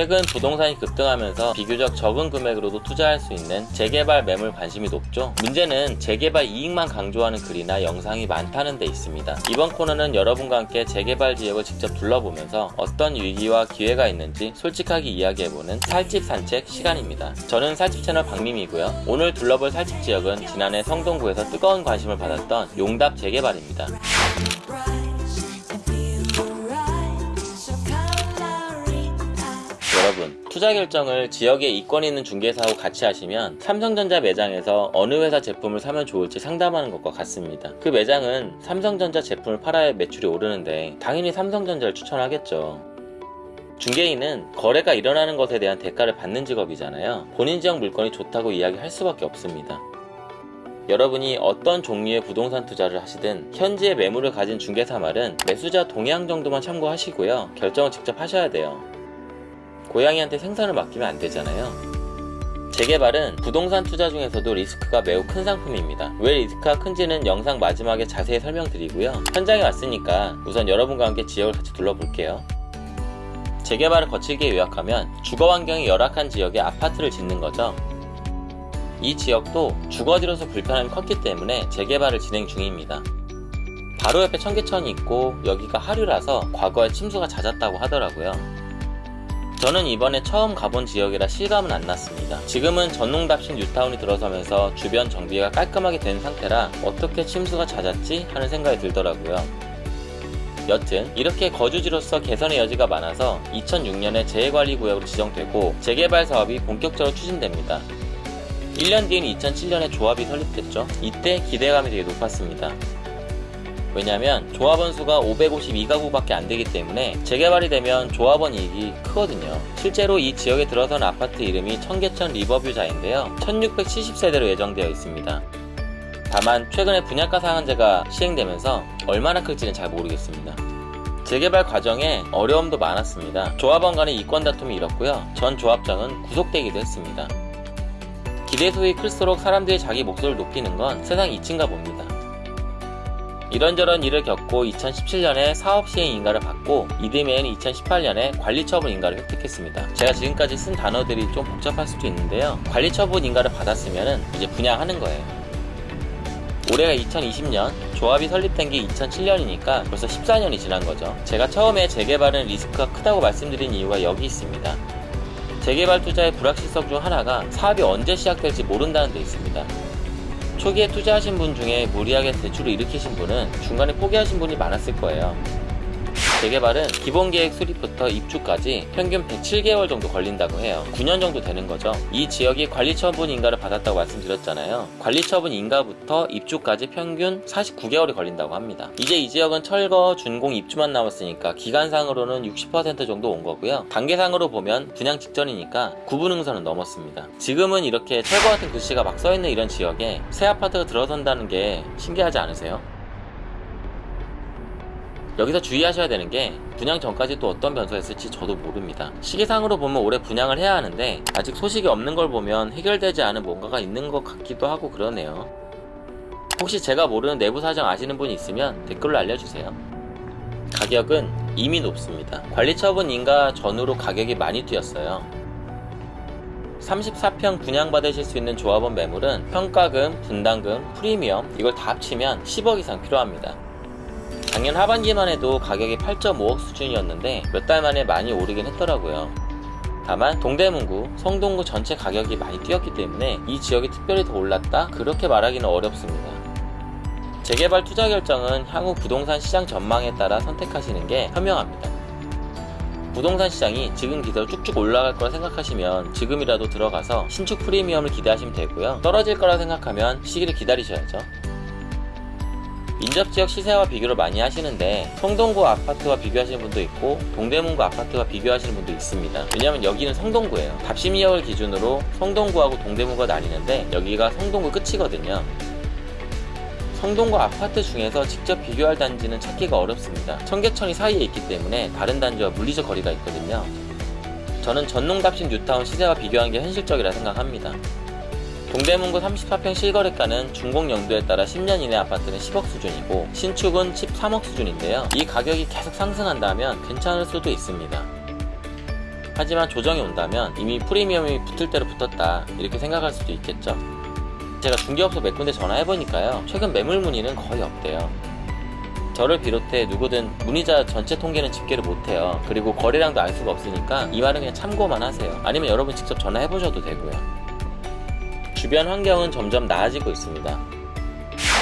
최근 부동산이 급등하면서 비교적 적은 금액으로도 투자할 수 있는 재개발 매물 관심이 높죠. 문제는 재개발 이익만 강조하는 글이나 영상이 많다는 데 있습니다. 이번 코너는 여러분과 함께 재개발 지역을 직접 둘러보면서 어떤 위기와 기회가 있는지 솔직하게 이야기해보는 살집 산책 시간입니다. 저는 살집 채널 박민이고요. 오늘 둘러볼 살집 지역은 지난해 성동구에서 뜨거운 관심을 받았던 용답 재개발입니다. 투자 결정을 지역에 이권 있는 중개사하고 같이 하시면 삼성전자 매장에서 어느 회사 제품을 사면 좋을지 상담하는 것과 같습니다. 그 매장은 삼성전자 제품을 팔아야 매출이 오르는데 당연히 삼성전자를 추천하겠죠. 중개인은 거래가 일어나는 것에 대한 대가를 받는 직업이잖아요. 본인 지역 물건이 좋다고 이야기할 수밖에 없습니다. 여러분이 어떤 종류의 부동산 투자를 하시든 현지의 매물을 가진 중개사 말은 매수자 동향 정도만 참고하시고요. 결정을 직접 하셔야 돼요 고양이한테 생선을 맡기면 안 되잖아요. 재개발은 부동산 투자 중에서도 리스크가 매우 큰 상품입니다. 왜 리스크가 큰지는 영상 마지막에 자세히 설명드리고요. 현장에 왔으니까 우선 여러분과 함께 지역을 같이 둘러볼게요. 재개발을 거칠게 요약하면 주거 환경이 열악한 지역에 아파트를 짓는 거죠. 이 지역도 주거지로서 불편함이 컸기 때문에 재개발을 진행 중입니다. 바로 옆에 청계천이 있고 여기가 하류라서 과거에 침수가 잦았다고 하더라고요. 저는 이번에 처음 가본 지역이라 실감은 안 났습니다. 지금은 전농답신 뉴타운이 들어서면서 주변 정비가 깔끔하게 된 상태라 어떻게 침수가 잦았지 하는 생각이 들더라고요. 여튼 이렇게 거주지로서 개선의 여지가 많아서 2006년에 재해관리구역으로 지정되고 재개발 사업이 본격적으로 추진됩니다. 1년 뒤인 2007년에 조합이 설립됐죠. 이때 기대감이 되게 높았습니다. 왜냐면 조합원 수가 552가구밖에 안 되기 때문에 재개발이 되면 조합원 이익이 크거든요. 실제로 이 지역에 들어선 아파트 이름이 청계천 리버뷰자인데요. 1670세대로 예정되어 있습니다. 다만 최근에 분양가 상한제가 시행되면서 얼마나 클지는 잘 모르겠습니다. 재개발 과정에 어려움도 많았습니다. 조합원 간의 이권 다툼이 일었고요. 전 조합장은 구속되기도 했습니다. 기대 수익이 클수록 사람들이 자기 목소리를 높이는 건 세상 이치인가 봅니다. 이런저런 일을 겪고 2017년에 사업시행 인가를 받고 이듬해인 2018년에 관리처분 인가를 획득했습니다. 제가 지금까지 쓴 단어들이 좀 복잡할 수도 있는데요. 관리처분 인가를 받았으면 이제 분양하는 거예요. 올해가 2020년, 조합이 설립된 게 2007년이니까 벌써 14년이 지난 거죠. 제가 처음에 재개발은 리스크가 크다고 말씀드린 이유가 여기 있습니다. 재개발 투자의 불확실성 중 하나가 사업이 언제 시작될지 모른다는 데 있습니다. 초기에 투자하신 분 중에 무리하게 대출을 일으키신 분은 중간에 포기하신 분이 많았을 거예요. 재개발은 기본 계획 수립부터 입주까지 평균 107개월 정도 걸린다고 해요. 9년 정도 되는 거죠. 이 지역이 관리처분 인가를 받았다고 말씀드렸잖아요. 관리처분 인가부터 입주까지 평균 49개월이 걸린다고 합니다. 이제 이 지역은 철거, 준공, 입주만 남았으니까 기간상으로는 60% 정도 온 거고요. 단계상으로 보면 분양 직전이니까 구분응선은 넘었습니다. 지금은 이렇게 철거 같은 글씨가 막 써있는 이런 지역에 새 아파트가 들어선다는 게 신기하지 않으세요? 여기서 주의하셔야 되는 게 분양 전까지 또 어떤 변수가 있을지 저도 모릅니다. 시기상으로 보면 올해 분양을 해야 하는데 아직 소식이 없는 걸 보면 해결되지 않은 뭔가가 있는 것 같기도 하고 그러네요. 혹시 제가 모르는 내부 사정 아시는 분이 있으면 댓글로 알려주세요. 가격은 이미 높습니다. 관리처분 인가 전후로 가격이 많이 뛰었어요. 34평 분양받으실 수 있는 조합원 매물은 평가금, 분담금, 프리미엄 이걸 다 합치면 10억 이상 필요합니다. 작년 하반기만 해도 가격이 8.5억 수준이었는데 몇 달 만에 많이 오르긴 했더라고요. 다만 동대문구, 성동구 전체 가격이 많이 뛰었기 때문에 이 지역이 특별히 더 올랐다? 그렇게 말하기는 어렵습니다. 재개발 투자 결정은 향후 부동산 시장 전망에 따라 선택하시는 게 현명합니다. 부동산 시장이 지금 기대로 쭉쭉 올라갈 거라 생각하시면 지금이라도 들어가서 신축 프리미엄을 기대하시면 되고요. 떨어질 거라 생각하면 시기를 기다리셔야죠. 인접지역 시세와 비교를 많이 하시는데 성동구 아파트와 비교하시는 분도 있고 동대문구 아파트와 비교하시는 분도 있습니다. 왜냐면 여기는 성동구예요. 답심이역을 기준으로 성동구하고 동대문구가 나뉘는데 여기가 성동구 끝이거든요. 성동구 아파트 중에서 직접 비교할 단지는 찾기가 어렵습니다. 청계천이 사이에 있기 때문에 다른 단지와 물리적 거리가 있거든요. 저는 전농답신 뉴타운 시세와 비교하는 게 현실적이라 생각합니다 동대문구 34평 실거래가는 준공연도에 따라 10년 이내 아파트는 10억 수준이고 신축은 13억 수준인데요. 이 가격이 계속 상승한다면 괜찮을 수도 있습니다. 하지만 조정이 온다면 이미 프리미엄이 붙을 대로 붙었다 이렇게 생각할 수도 있겠죠. 제가 중개업소 몇 군데 전화해보니까요. 최근 매물 문의는 거의 없대요. 저를 비롯해 누구든 문의자 전체 통계는 집계를 못해요. 그리고 거래량도 알 수가 없으니까 이 말은 그냥 참고만 하세요. 아니면 여러분 직접 전화해보셔도 되고요 주변 환경은 점점 나아지고 있습니다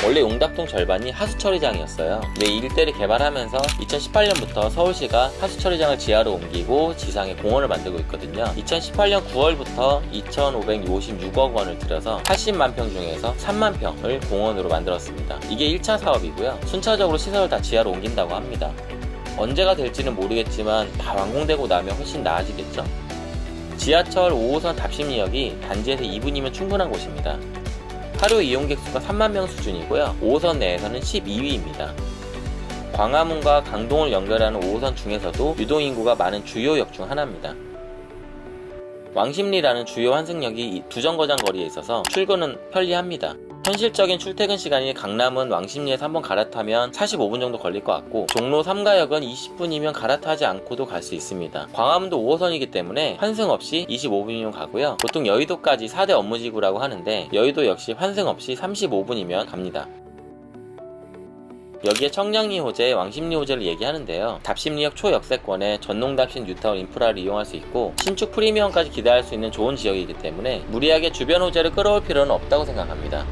원래 용답동 절반이 하수처리장이었어요. 근데 이 일대를 개발하면서 2018년부터 서울시가 하수처리장을 지하로 옮기고 지상에 공원을 만들고 있거든요. 2018년 9월부터 2,556억 원을 들여서 80만 평 중에서 3만 평을 공원으로 만들었습니다. 이게 1차 사업이고요. 순차적으로 시설을 다 지하로 옮긴다고 합니다. 언제가 될지는 모르겠지만 다 완공되고 나면 훨씬 나아지겠죠. 지하철 5호선 답심리역이 단지에서 2분이면 충분한 곳입니다. 하루 이용객 수가 3만 명 수준이고요. 5호선 내에서는 12위입니다. 광화문과 강동을 연결하는 5호선 중에서도 유동인구가 많은 주요 역 중 하나입니다. 왕십리라는 주요 환승역이 두 정거장 거리에 있어서 출근은 편리합니다. 현실적인 출퇴근 시간이 강남은 왕십리에서 한번 갈아타면 45분 정도 걸릴 것 같고 종로 3가역은 20분이면 갈아타지 않고도 갈 수 있습니다. 광화문도 5호선이기 때문에 환승 없이 25분이면 가고요. 보통 여의도까지 4대 업무지구라고 하는데 여의도 역시 환승 없이 35분이면 갑니다. 여기에 청량리 호재, 왕십리 호재를 얘기하는데요. 답심리역 초역세권에 전농답신 뉴타운 인프라를 이용할 수 있고 신축 프리미엄까지 기대할 수 있는 좋은 지역이기 때문에 무리하게 주변 호재를 끌어올 필요는 없다고 생각합니다.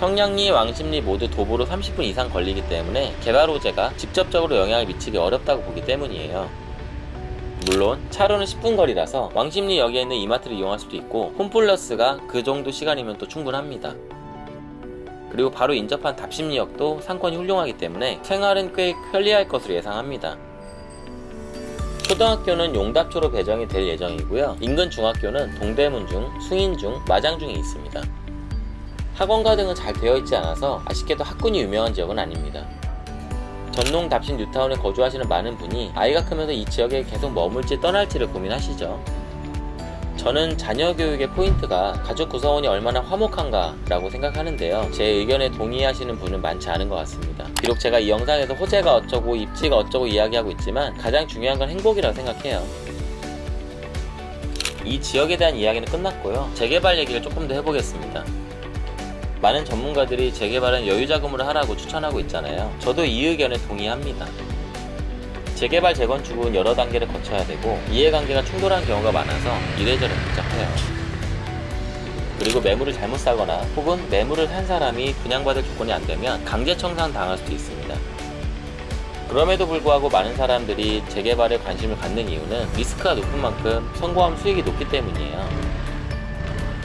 청량리, 왕십리 모두 도보로 30분 이상 걸리기 때문에 개발 호재가 직접적으로 영향을 미치기 어렵다고 보기 때문이에요. 물론 차로는 10분 거리라서 왕십리 역에 있는 이마트를 이용할 수도 있고 홈플러스가 그 정도 시간이면 또 충분합니다. 그리고 바로 인접한 답십리역도 상권이 훌륭하기 때문에 생활은 꽤 편리할 것으로 예상합니다. 초등학교는 용답초로 배정이 될 예정이고요. 인근 중학교는 동대문 중, 숭인 중, 마장 중에 있습니다. 학원가 등은 잘 되어 있지 않아서 아쉽게도 학군이 유명한 지역은 아닙니다. 전농 답십리 뉴타운에 거주하시는 많은 분이 아이가 크면서 이 지역에 계속 머물지 떠날지를 고민하시죠. 저는 자녀 교육의 포인트가 가족 구성원이 얼마나 화목한가 라고 생각하는데요. 제 의견에 동의하시는 분은 많지 않은 것 같습니다. 비록 제가 이 영상에서 호재가 어쩌고 입지가 어쩌고 이야기하고 있지만 가장 중요한 건 행복이라고 생각해요. 이 지역에 대한 이야기는 끝났고요. 재개발 얘기를 조금 더 해보겠습니다 많은 전문가들이 재개발은 여유자금으로 하라고 추천하고 있잖아요 저도 이 의견에 동의합니다 재개발 재건축은 여러 단계를 거쳐야 되고 이해관계가 충돌한 경우가 많아서 이래저래 복잡해요. 그리고 매물을 잘못 사거나 혹은 매물을 산 사람이 분양받을 조건이 안 되면 강제 청산 당할 수도 있습니다. 그럼에도 불구하고 많은 사람들이 재개발에 관심을 갖는 이유는 리스크가 높은 만큼 성공하면 수익이 높기 때문이에요.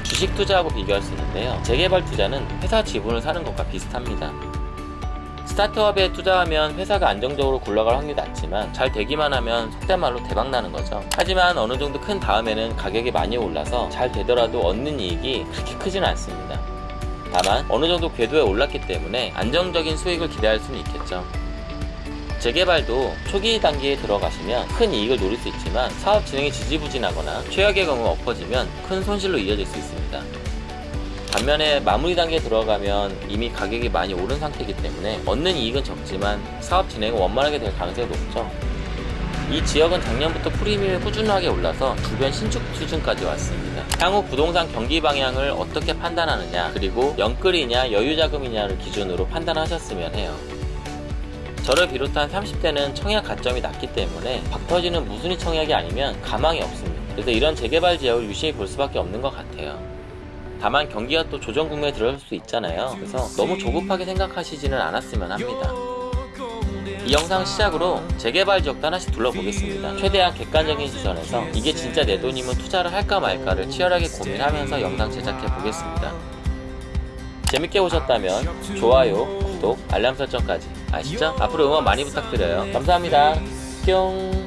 주식 투자하고 비교할 수 있는데요. 재개발 투자는 회사 지분을 사는 것과 비슷합니다. 스타트업에 투자하면 회사가 안정적으로 굴러갈 확률이 낮지만 잘 되기만 하면 속된 말로 대박 나는 거죠. 하지만 어느 정도 큰 다음에는 가격이 많이 올라서 잘 되더라도 얻는 이익이 그렇게 크지는 않습니다. 다만 어느 정도 궤도에 올랐기 때문에 안정적인 수익을 기대할 수는 있겠죠. 재개발도 초기 단계에 들어가시면 큰 이익을 노릴 수 있지만 사업 진행이 지지부진하거나 최악의 경우 엎어지면 큰 손실로 이어질 수 있습니다. 반면에 마무리 단계에 들어가면 이미 가격이 많이 오른 상태이기 때문에 얻는 이익은 적지만 사업 진행은 원만하게 될 가능성이 높죠. 이 지역은 작년부터 프리미엄이 꾸준하게 올라서 주변 신축 수준까지 왔습니다. 향후 부동산 경기 방향을 어떻게 판단하느냐 그리고 영끌이냐 여유자금이냐를 기준으로 판단하셨으면 해요. 저를 비롯한 30대는 청약 가점이 낮기 때문에 박터지는 무순위 청약이 아니면 가망이 없습니다. 그래서 이런 재개발 지역을 유심히 볼 수밖에 없는 것 같아요. 다만 경기가 또 조정 국면에 들어갈 수 있잖아요 그래서 너무 조급하게 생각하시지는 않았으면 합니다 이 영상 시작으로 재개발 지역도 하나씩 둘러보겠습니다 최대한 객관적인 시선에서 이게 진짜 내 돈이면 투자를 할까 말까를 치열하게 고민하면서 영상 제작해 보겠습니다 재밌게 보셨다면 좋아요, 구독, 알람 설정까지 아시죠? 앞으로 응원 많이 부탁드려요. 감사합니다. 뿅